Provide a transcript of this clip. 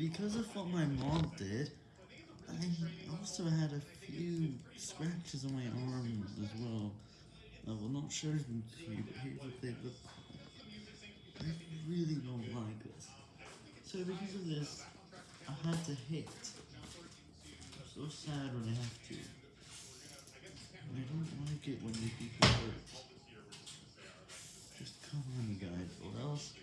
Because of what my mom did, I also had a few scratches on my arm as well. I will not show them to you, but here's what they look like. I really don't like this. So because of this, I had to hit. I'm so sad when I have to. I don't like it when you people hurt. Just come on, you guys, or else...